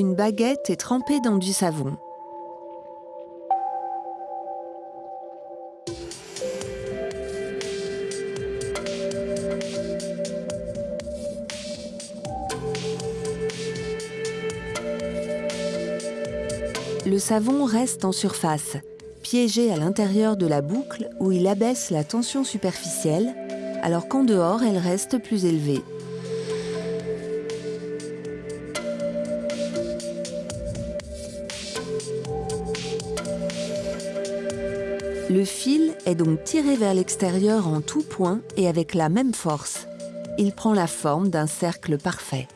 Une baguette est trempée dans du savon. Le savon reste en surface, piégé à l'intérieur de la boucle où il abaisse la tension superficielle, alors qu'en dehors elle reste plus élevée. Le fil est donc tiré vers l'extérieur en tout point et avec la même force. Il prend la forme d'un cercle parfait.